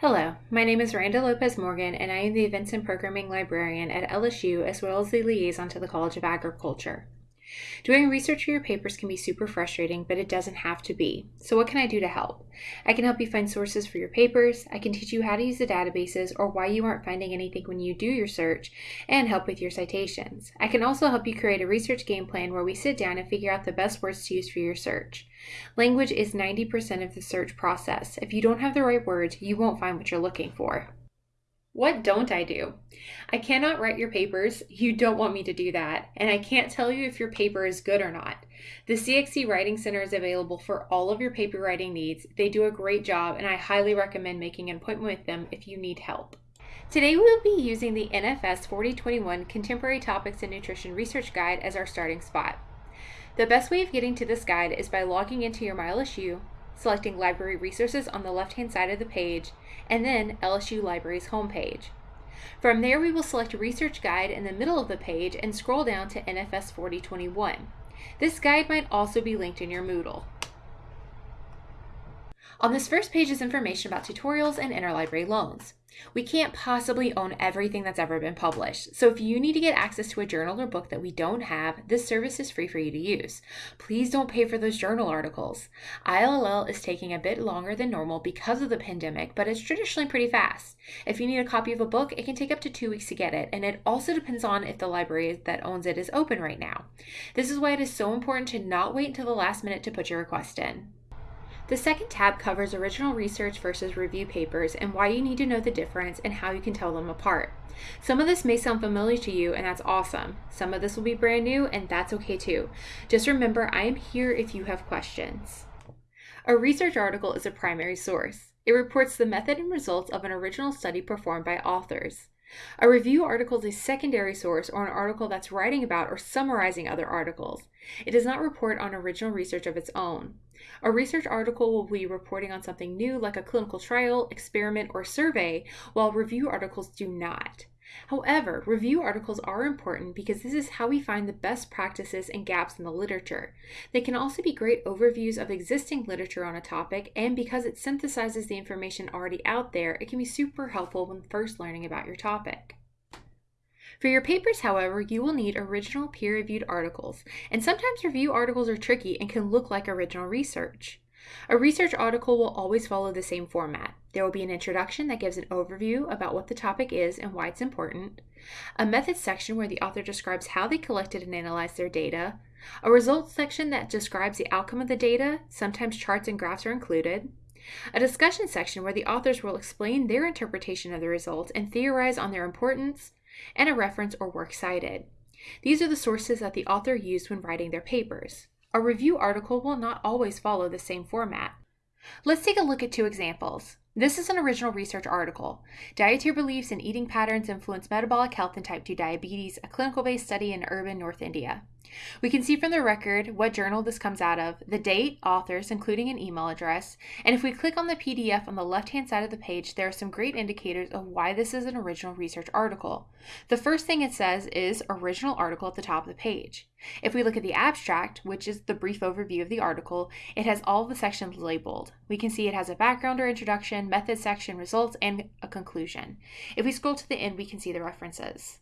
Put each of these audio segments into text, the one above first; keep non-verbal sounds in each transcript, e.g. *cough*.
Hello, my name is Randa Lopez Morgan, and I am the Events and Programming Librarian at LSU as well as the liaison to the College of Agriculture. Doing research for your papers can be super frustrating, but it doesn't have to be. So, what can I do to help? I can help you find sources for your papers, I can teach you how to use the databases or why you aren't finding anything when you do your search, and help with your citations. I can also help you create a research game plan where we sit down and figure out the best words to use for your search. Language is 90% of the search process. If you don't have the right words, you won't find what you're looking for. What don't I do? I cannot write your papers. You don't want me to do that. And I can't tell you if your paper is good or not. The CXC Writing Center is available for all of your paper writing needs. They do a great job, and I highly recommend making an appointment with them if you need help. Today we will be using the NFS 4021 Contemporary Topics in Nutrition Research Guide as our starting spot. The best way of getting to this guide is by logging into your MyLSU, selecting Library Resources on the left-hand side of the page, and then LSU Library's homepage. From there, we will select Research Guide in the middle of the page and scroll down to NFS 4021. This guide might also be linked in your Moodle. On this first page is information about tutorials and interlibrary loans. We can't possibly own everything that's ever been published, so if you need to get access to a journal or book that we don't have, this service is free for you to use. Please don't pay for those journal articles. ILL is taking a bit longer than normal because of the pandemic, but it's traditionally pretty fast. If you need a copy of a book, it can take up to two weeks to get it, and it also depends on if the library that owns it is open right now. This is why it is so important to not wait until the last minute to put your request in. The second tab covers original research versus review papers and why you need to know the difference and how you can tell them apart. Some of this may sound familiar to you, and that's awesome. Some of this will be brand new, and that's okay too. Just remember, I am here if you have questions. A research article is a primary source. It reports the method and results of an original study performed by authors. A review article is a secondary source or an article that's writing about or summarizing other articles. It does not report on original research of its own. A research article will be reporting on something new like a clinical trial, experiment, or survey, while review articles do not. However, review articles are important because this is how we find the best practices and gaps in the literature. They can also be great overviews of existing literature on a topic, and because it synthesizes the information already out there, it can be super helpful when first learning about your topic. For your papers, however, you will need original peer reviewed articles, and sometimes review articles are tricky and can look like original research. A research article will always follow the same format. There will be an introduction that gives an overview about what the topic is and why it's important, a methods section where the author describes how they collected and analyzed their data, a results section that describes the outcome of the data, sometimes charts and graphs are included, a discussion section where the authors will explain their interpretation of the results and theorize on their importance, and a reference or work cited. These are the sources that the author used when writing their papers. A review article will not always follow the same format. Let's take a look at two examples. This is an original research article. Dietary beliefs and eating patterns influence metabolic health and type 2 diabetes, a clinical based study in urban North India. We can see from the record what journal this comes out of, the date, authors, including an email address, and if we click on the PDF on the left hand side of the page, there are some great indicators of why this is an original research article. The first thing it says is original article at the top of the page. If we look at the abstract, which is the brief overview of the article, it has all the sections labeled. We can see it has a background or introduction, method section, results, and a conclusion. If we scroll to the end, we can see the references.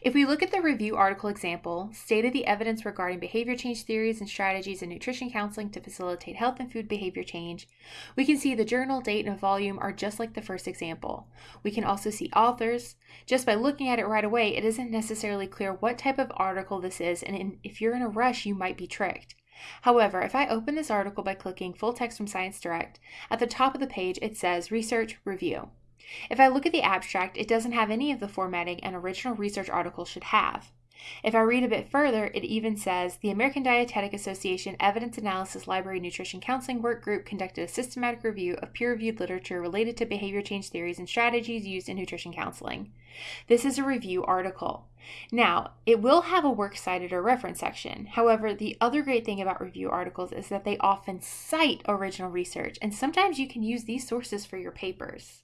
If we look at the review article example, stated the evidence regarding behavior change theories and strategies in nutrition counseling to facilitate health and food behavior change, we can see the journal, date, and volume are just like the first example. We can also see authors. Just by looking at it right away, it isn't necessarily clear what type of article this is, and if you're in a rush, you might be tricked. However, if I open this article by clicking full text from Science Direct, at the top of the page it says Research Review. If I look at the abstract, it doesn't have any of the formatting an original research article should have. If I read a bit further, it even says the American Dietetic Association Evidence Analysis Library Nutrition Counseling Work Group conducted a systematic review of peer reviewed literature related to behavior change theories and strategies used in nutrition counseling. This is a review article. Now, it will have a works cited or reference section. However, the other great thing about review articles is that they often cite original research, and sometimes you can use these sources for your papers.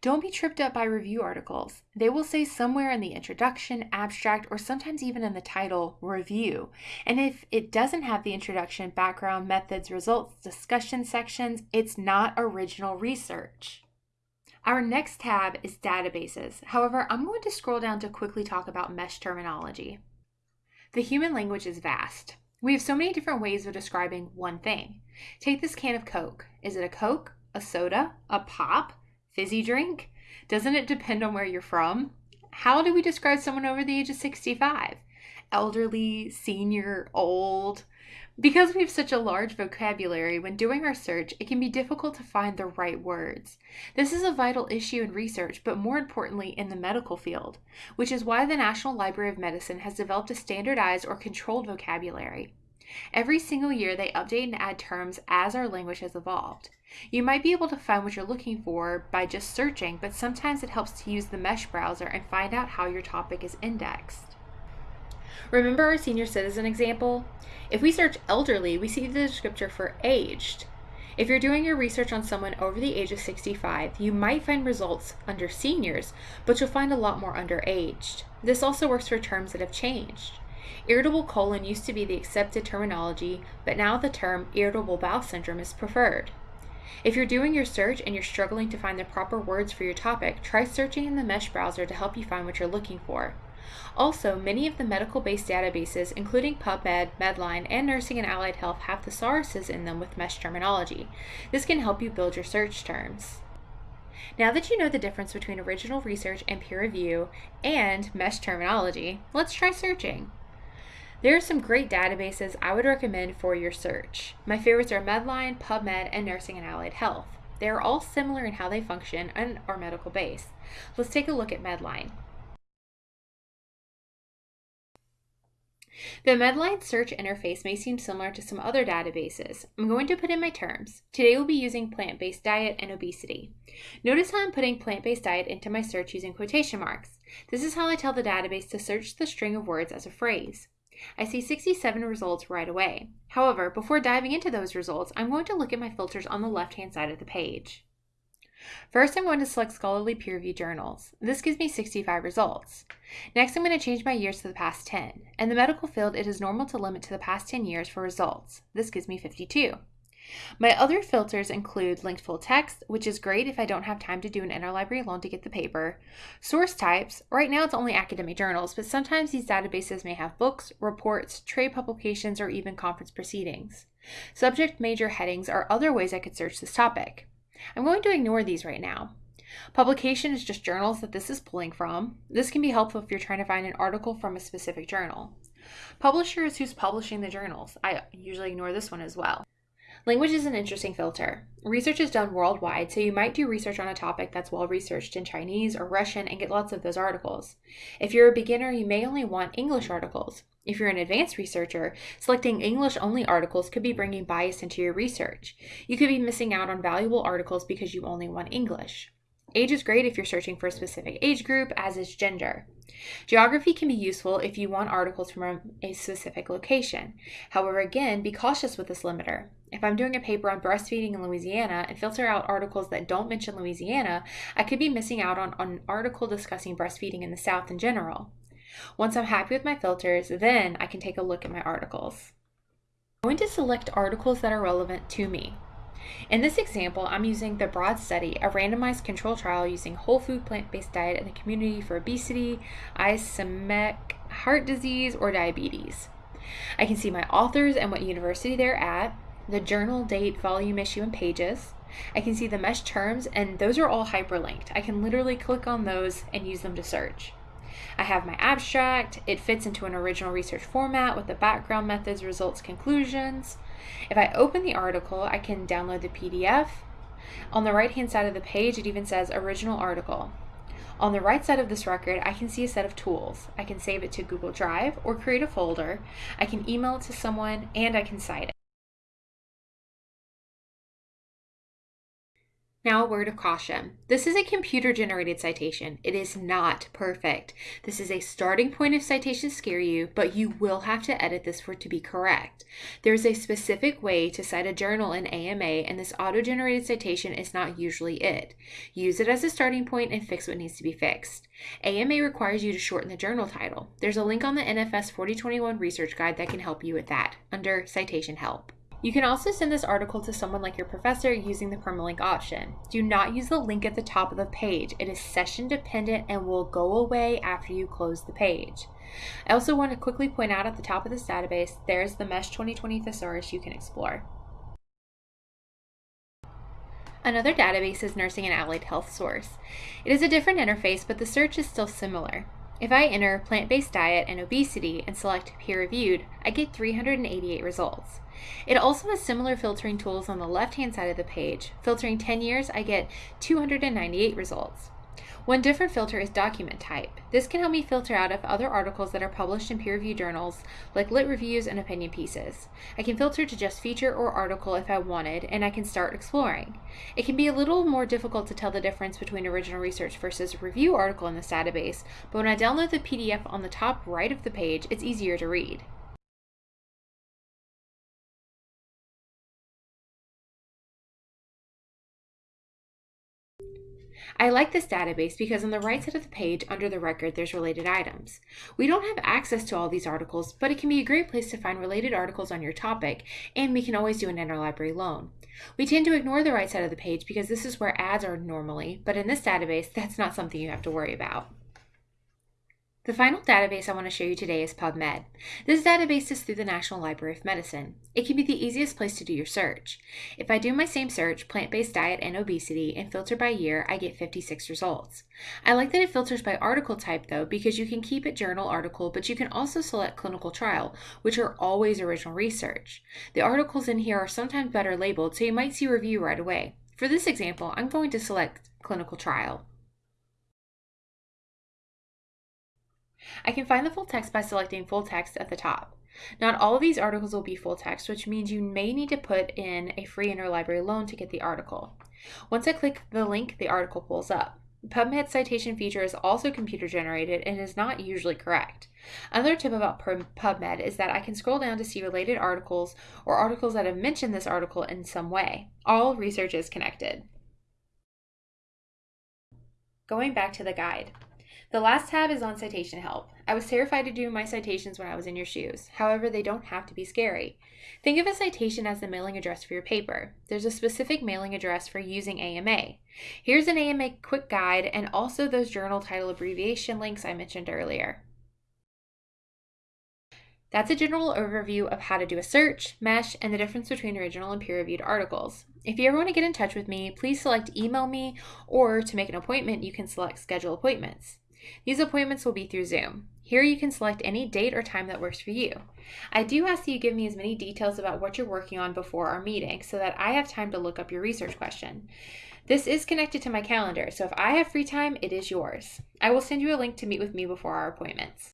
Don't be tripped up by review articles. They will say somewhere in the introduction, abstract, or sometimes even in the title, review. And if it doesn't have the introduction, background, methods, results, discussion sections, it's not original research. Our next tab is databases. However, I'm going to scroll down to quickly talk about mesh terminology. The human language is vast. We have so many different ways of describing one thing. Take this can of Coke. Is it a Coke, a soda, a pop, fizzy drink? Doesn't it depend on where you're from? How do we describe someone over the age of 65? Elderly, senior, old? Because we have such a large vocabulary, when doing our search, it can be difficult to find the right words. This is a vital issue in research, but more importantly, in the medical field, which is why the National Library of Medicine has developed a standardized or controlled vocabulary. Every single year, they update and add terms as our language has evolved. You might be able to find what you're looking for by just searching, but sometimes it helps to use the mesh browser and find out how your topic is indexed. Remember our senior citizen example? If we search elderly, we see the descriptor for aged. If you're doing your research on someone over the age of 65, you might find results under seniors, but you'll find a lot more under aged. This also works for terms that have changed. Irritable colon used to be the accepted terminology, but now the term irritable bowel syndrome is preferred. If you're doing your search and you're struggling to find the proper words for your topic, try searching in the Mesh browser to help you find what you're looking for. Also, many of the medical based databases, including PubMed, Medline, and Nursing and Allied Health, have thesauruses in them with mesh terminology. This can help you build your search terms. Now that you know the difference between original research and peer review and mesh terminology, let's try searching. There are some great databases I would recommend for your search. My favorites are Medline, PubMed, and Nursing and Allied Health. They are all similar in how they function and are medical based. Let's take a look at Medline. The Medline search interface may seem similar to some other databases. I'm going to put in my terms. Today we'll be using plant-based diet and obesity. Notice how I'm putting plant-based diet into my search using quotation marks. This is how I tell the database to search the string of words as a phrase. I see 67 results right away. However, before diving into those results, I'm going to look at my filters on the left-hand side of the page. First, I'm going to select scholarly peer-reviewed journals. This gives me 65 results. Next, I'm going to change my years to the past 10. In the medical field, it is normal to limit to the past 10 years for results. This gives me 52. My other filters include linked full text, which is great if I don't have time to do an interlibrary loan to get the paper, source types, right now it's only academic journals, but sometimes these databases may have books, reports, trade publications, or even conference proceedings. Subject major headings are other ways I could search this topic. I'm going to ignore these right now. Publication is just journals that this is pulling from. This can be helpful if you're trying to find an article from a specific journal. Publisher is who's publishing the journals. I usually ignore this one as well. Language is an interesting filter. Research is done worldwide, so you might do research on a topic that's well researched in Chinese or Russian and get lots of those articles. If you're a beginner, you may only want English articles. If you're an advanced researcher, selecting English only articles could be bringing bias into your research. You could be missing out on valuable articles because you only want English. Age is great if you're searching for a specific age group, as is gender. Geography can be useful if you want articles from a specific location. However, again, be cautious with this limiter. If I'm doing a paper on breastfeeding in Louisiana and filter out articles that don't mention Louisiana, I could be missing out on, on an article discussing breastfeeding in the South in general. Once I'm happy with my filters, then I can take a look at my articles. I'm going to select articles that are relevant to me. In this example, I'm using the BROAD study, a randomized control trial using whole food plant-based diet in the community for obesity, ischemic heart disease, or diabetes. I can see my authors and what university they're at, the journal date, volume, issue, and pages. I can see the mesh terms, and those are all hyperlinked. I can literally click on those and use them to search. I have my abstract. It fits into an original research format with the background methods, results, conclusions. If I open the article, I can download the PDF. On the right hand side of the page, it even says original article. On the right side of this record, I can see a set of tools. I can save it to Google Drive or create a folder. I can email it to someone and I can cite it. Now, a word of caution. This is a computer generated citation. It is not perfect. This is a starting point if citations scare you, but you will have to edit this for it to be correct. There is a specific way to cite a journal in AMA, and this auto generated citation is not usually it. Use it as a starting point and fix what needs to be fixed. AMA requires you to shorten the journal title. There's a link on the NFS 4021 research guide that can help you with that under Citation Help. You can also send this article to someone like your professor using the permalink option. Do not use the link at the top of the page. It is session dependent and will go away after you close the page. I also want to quickly point out at the top of this database, there's the MESH 2020 thesaurus you can explore. Another database is Nursing and Allied Health Source. It is a different interface, but the search is still similar. If I enter plant-based diet and obesity and select peer-reviewed, I get 388 results. It also has similar filtering tools on the left-hand side of the page. Filtering 10 years, I get 298 results. One different filter is document type. This can help me filter out of other articles that are published in peer-reviewed journals, like lit reviews and opinion pieces. I can filter to just feature or article if I wanted, and I can start exploring. It can be a little more difficult to tell the difference between original research versus review article in this database, but when I download the PDF on the top right of the page, it's easier to read. I like this database because on the right side of the page under the record there's related items. We don't have access to all these articles, but it can be a great place to find related articles on your topic, and we can always do an interlibrary loan. We tend to ignore the right side of the page because this is where ads are normally, but in this database *laughs* that's not something you have to worry about. The final database I want to show you today is PubMed. This database is through the National Library of Medicine. It can be the easiest place to do your search. If I do my same search, plant-based diet and obesity, and filter by year, I get 56 results. I like that it filters by article type though, because you can keep it journal article, but you can also select clinical trial, which are always original research. The articles in here are sometimes better labeled, so you might see review right away. For this example, I'm going to select clinical trial. I can find the full text by selecting full text at the top. Not all of these articles will be full text, which means you may need to put in a free interlibrary loan to get the article. Once I click the link, the article pulls up. PubMed citation feature is also computer generated and is not usually correct. Another tip about PubMed is that I can scroll down to see related articles or articles that have mentioned this article in some way. All research is connected. Going back to the guide. The last tab is on citation help. I was terrified to do my citations when I was in your shoes. However, they don't have to be scary. Think of a citation as the mailing address for your paper. There's a specific mailing address for using AMA. Here's an AMA quick guide and also those journal title abbreviation links I mentioned earlier. That's a general overview of how to do a search, mesh, and the difference between original and peer-reviewed articles. If you ever want to get in touch with me, please select email me, or to make an appointment, you can select schedule appointments. These appointments will be through Zoom. Here you can select any date or time that works for you. I do ask that you give me as many details about what you're working on before our meeting so that I have time to look up your research question. This is connected to my calendar, so if I have free time, it is yours. I will send you a link to meet with me before our appointments.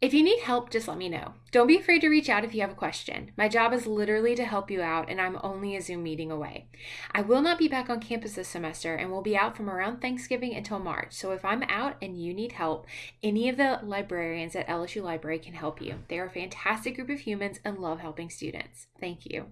If you need help, just let me know. Don't be afraid to reach out if you have a question. My job is literally to help you out, and I'm only a Zoom meeting away. I will not be back on campus this semester and will be out from around Thanksgiving until March. So if I'm out and you need help, any of the librarians at LSU Library can help you. They are a fantastic group of humans and love helping students. Thank you.